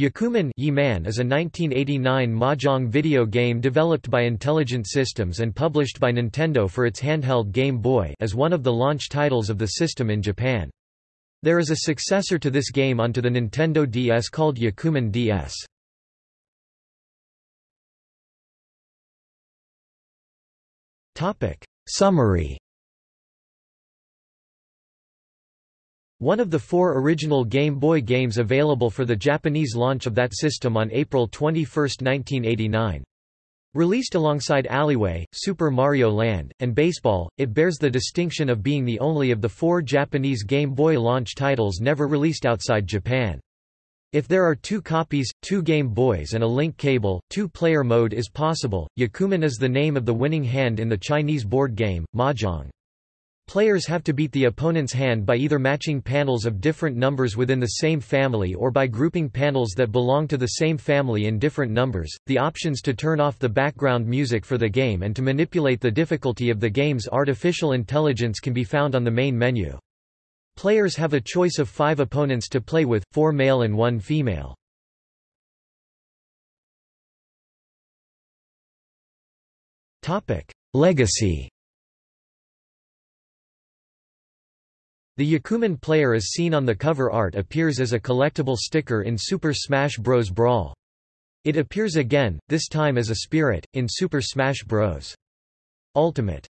Yakuman is a 1989 mahjong video game developed by Intelligent Systems and published by Nintendo for its handheld Game Boy as one of the launch titles of the system in Japan. There is a successor to this game onto the Nintendo DS called Yakuman DS. Summary One of the four original Game Boy games available for the Japanese launch of that system on April 21, 1989. Released alongside Alleyway, Super Mario Land, and Baseball, it bears the distinction of being the only of the four Japanese Game Boy launch titles never released outside Japan. If there are two copies, two Game Boys and a link cable, two-player mode is possible. Yakuman is the name of the winning hand in the Chinese board game, Mahjong. Players have to beat the opponent's hand by either matching panels of different numbers within the same family or by grouping panels that belong to the same family in different numbers. The options to turn off the background music for the game and to manipulate the difficulty of the game's artificial intelligence can be found on the main menu. Players have a choice of five opponents to play with, four male and one female. Legacy The Yakuman player as seen on the cover art appears as a collectible sticker in Super Smash Bros. Brawl. It appears again, this time as a spirit, in Super Smash Bros. Ultimate.